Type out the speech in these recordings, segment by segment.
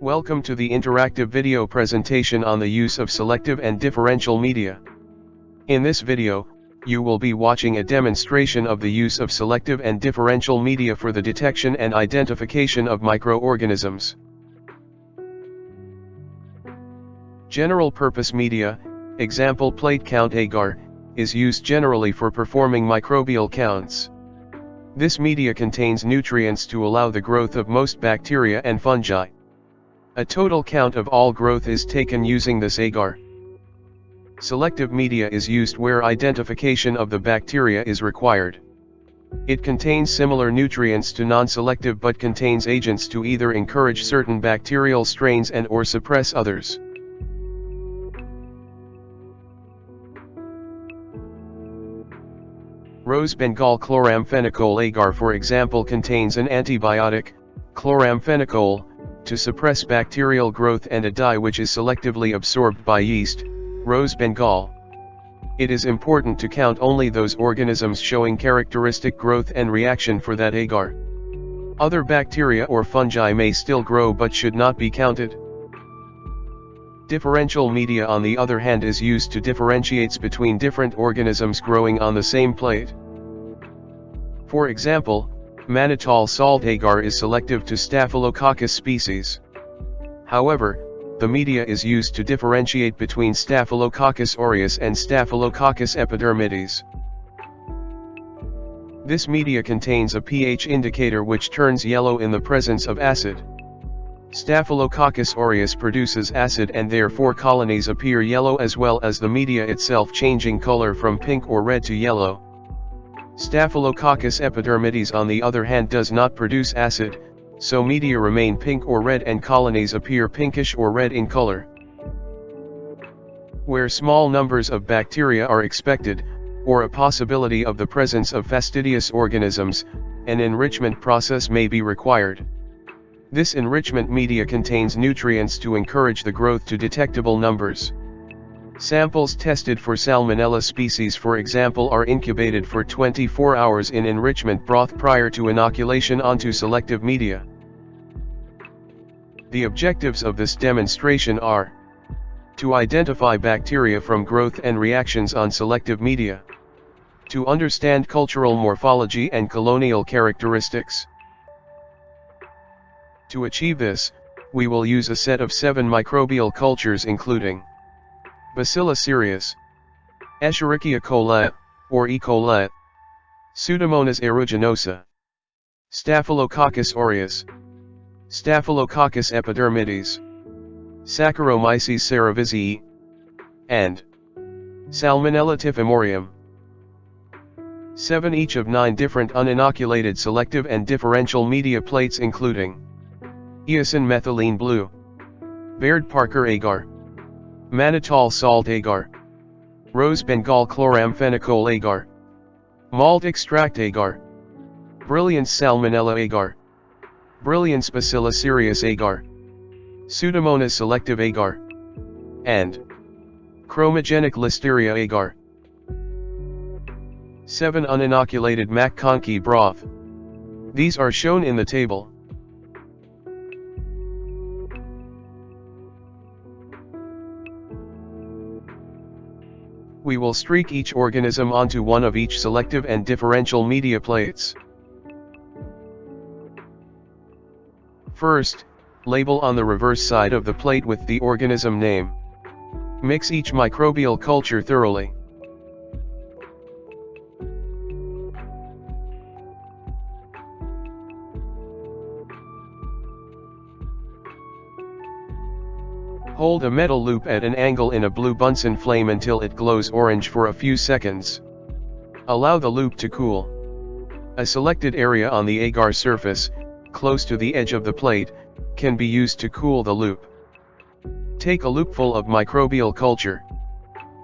Welcome to the interactive video presentation on the use of selective and differential media. In this video, you will be watching a demonstration of the use of selective and differential media for the detection and identification of microorganisms. General purpose media, example plate count agar, is used generally for performing microbial counts. This media contains nutrients to allow the growth of most bacteria and fungi. A total count of all growth is taken using this agar. Selective media is used where identification of the bacteria is required. It contains similar nutrients to non-selective but contains agents to either encourage certain bacterial strains and or suppress others. Rose Bengal chloramphenicol agar for example contains an antibiotic, chloramphenicol, to suppress bacterial growth and a dye which is selectively absorbed by yeast, Rose Bengal. It is important to count only those organisms showing characteristic growth and reaction for that agar. Other bacteria or fungi may still grow but should not be counted. Differential media on the other hand is used to differentiates between different organisms growing on the same plate. For example, mannitol salt agar is selective to Staphylococcus species. However, the media is used to differentiate between Staphylococcus aureus and Staphylococcus epidermidis. This media contains a pH indicator which turns yellow in the presence of acid. Staphylococcus aureus produces acid and therefore colonies appear yellow as well as the media itself changing color from pink or red to yellow. Staphylococcus epidermidis on the other hand does not produce acid, so media remain pink or red and colonies appear pinkish or red in color. Where small numbers of bacteria are expected, or a possibility of the presence of fastidious organisms, an enrichment process may be required. This enrichment media contains nutrients to encourage the growth to detectable numbers. Samples tested for Salmonella species for example are incubated for 24 hours in enrichment broth prior to inoculation onto selective media. The objectives of this demonstration are to identify bacteria from growth and reactions on selective media, to understand cultural morphology and colonial characteristics, to achieve this, we will use a set of seven microbial cultures including Bacillus cereus, Escherichia coli, or E. coli, Pseudomonas aeruginosa, Staphylococcus aureus, Staphylococcus epidermidis, Saccharomyces cerevisiae, and Salmonella typhimurium. 7 each of 9 different uninoculated selective and differential media plates including Eosin methylene blue. Baird Parker agar. Mannitol salt agar. Rose Bengal chloramphenicol agar. Malt extract agar. Brilliance salmonella agar. Brilliance bacillus cereus agar. Pseudomonas selective agar. And chromogenic listeria agar. 7 uninoculated MacConkey broth. These are shown in the table. We will streak each organism onto one of each selective and differential media plates. First, label on the reverse side of the plate with the organism name. Mix each microbial culture thoroughly. Hold a metal loop at an angle in a blue Bunsen flame until it glows orange for a few seconds. Allow the loop to cool. A selected area on the agar surface, close to the edge of the plate, can be used to cool the loop. Take a loopful of microbial culture.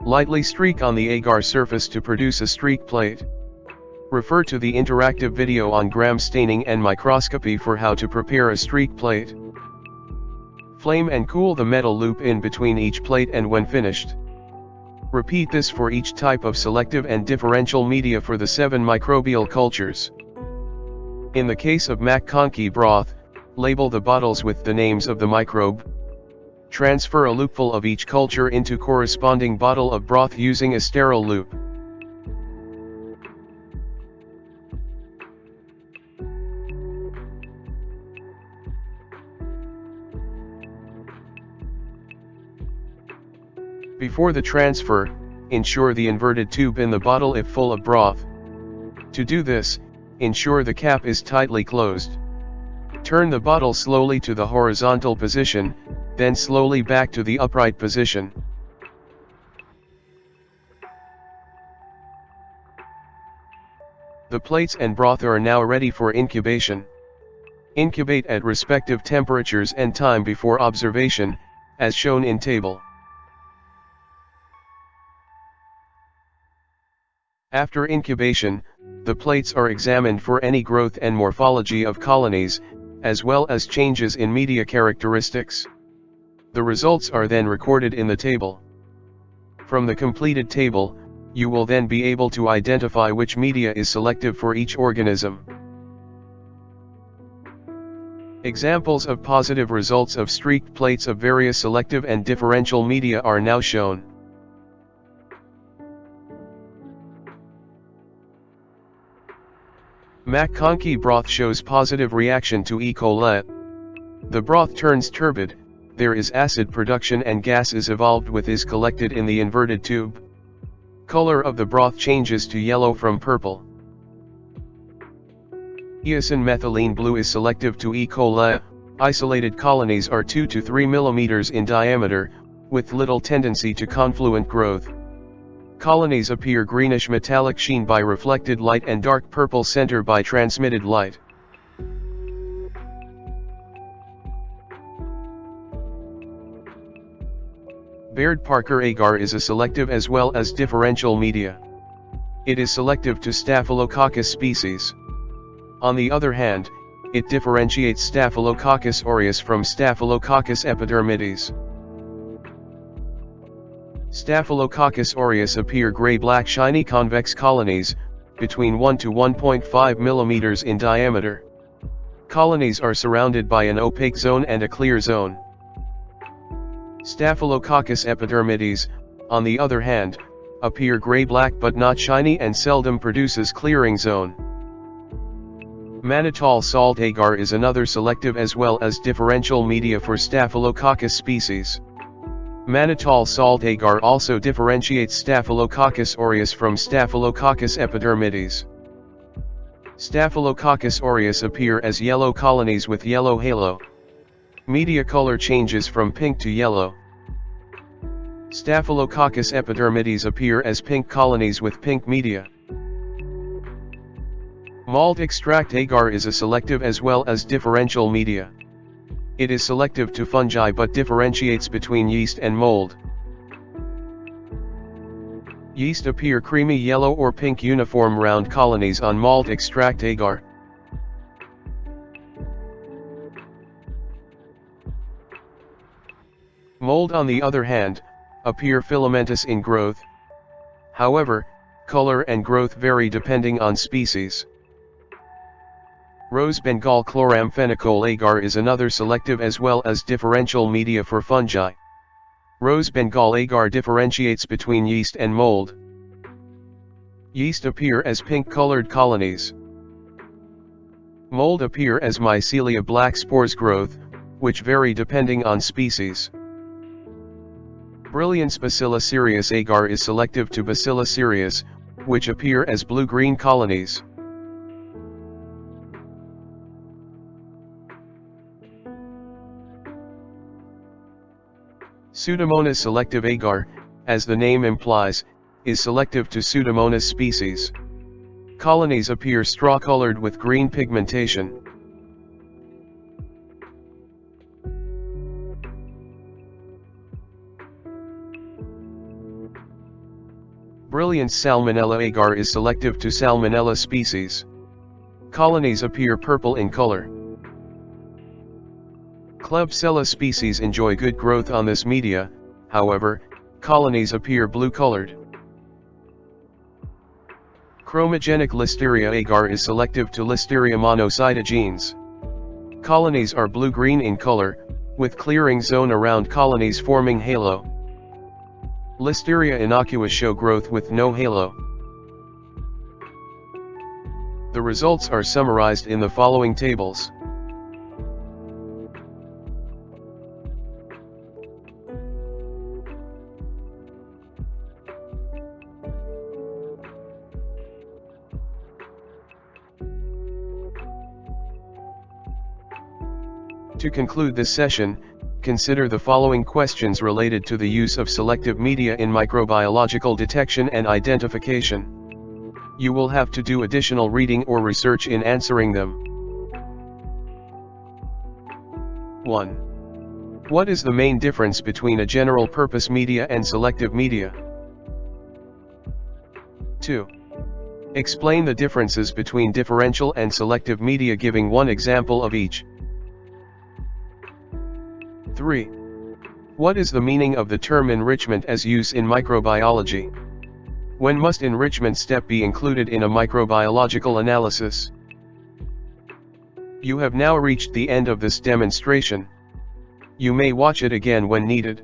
Lightly streak on the agar surface to produce a streak plate. Refer to the interactive video on gram staining and microscopy for how to prepare a streak plate. Flame and cool the metal loop in between each plate and when finished. Repeat this for each type of selective and differential media for the 7 microbial cultures. In the case of MacConkey broth, Label the bottles with the names of the microbe. Transfer a loopful of each culture into corresponding bottle of broth using a sterile loop. Before the transfer, ensure the inverted tube in the bottle if full of broth. To do this, ensure the cap is tightly closed. Turn the bottle slowly to the horizontal position, then slowly back to the upright position. The plates and broth are now ready for incubation. Incubate at respective temperatures and time before observation, as shown in table. After incubation, the plates are examined for any growth and morphology of colonies, as well as changes in media characteristics. The results are then recorded in the table. From the completed table, you will then be able to identify which media is selective for each organism. Examples of positive results of streaked plates of various selective and differential media are now shown. MacConkey broth shows positive reaction to E. coli. The broth turns turbid, there is acid production and gas is evolved with is collected in the inverted tube. Color of the broth changes to yellow from purple. Eosin methylene blue is selective to E. coli, isolated colonies are 2 to 3 mm in diameter, with little tendency to confluent growth. Colonies appear greenish metallic sheen by reflected light and dark purple center by transmitted light. Baird-Parker agar is a selective as well as differential media. It is selective to Staphylococcus species. On the other hand, it differentiates Staphylococcus aureus from Staphylococcus epidermidis. Staphylococcus aureus appear gray-black shiny convex colonies, between 1 to 1.5 mm in diameter. Colonies are surrounded by an opaque zone and a clear zone. Staphylococcus epidermidis, on the other hand, appear gray-black but not shiny and seldom produces clearing zone. Mannitol salt agar is another selective as well as differential media for Staphylococcus species. Mannitol salt agar also differentiates Staphylococcus aureus from Staphylococcus epidermidis. Staphylococcus aureus appear as yellow colonies with yellow halo. Media color changes from pink to yellow. Staphylococcus epidermidis appear as pink colonies with pink media. Malt extract agar is a selective as well as differential media. It is selective to fungi but differentiates between yeast and mold. Yeast appear creamy yellow or pink uniform round colonies on malt extract agar. Mold on the other hand, appear filamentous in growth. However, color and growth vary depending on species. Rose Bengal chloramphenicol agar is another selective as well as differential media for fungi. Rose Bengal agar differentiates between yeast and mold. Yeast appear as pink-colored colonies. Mold appear as mycelia black spores growth, which vary depending on species. Brilliance Bacillus cereus agar is selective to Bacillus cereus, which appear as blue-green colonies. Pseudomonas selective agar, as the name implies, is selective to Pseudomonas species. Colonies appear straw-colored with green pigmentation. Brilliant Salmonella agar is selective to Salmonella species. Colonies appear purple in color. Klebsiella species enjoy good growth on this media, however, colonies appear blue-colored. Chromogenic Listeria agar is selective to Listeria monocytogenes. Colonies are blue-green in color, with clearing zone around colonies forming halo. Listeria innocua show growth with no halo. The results are summarized in the following tables. To conclude this session, consider the following questions related to the use of selective media in microbiological detection and identification. You will have to do additional reading or research in answering them. 1. What is the main difference between a general-purpose media and selective media? 2. Explain the differences between differential and selective media giving one example of each. 3. What is the meaning of the term enrichment as use in microbiology? When must enrichment step be included in a microbiological analysis? You have now reached the end of this demonstration. You may watch it again when needed.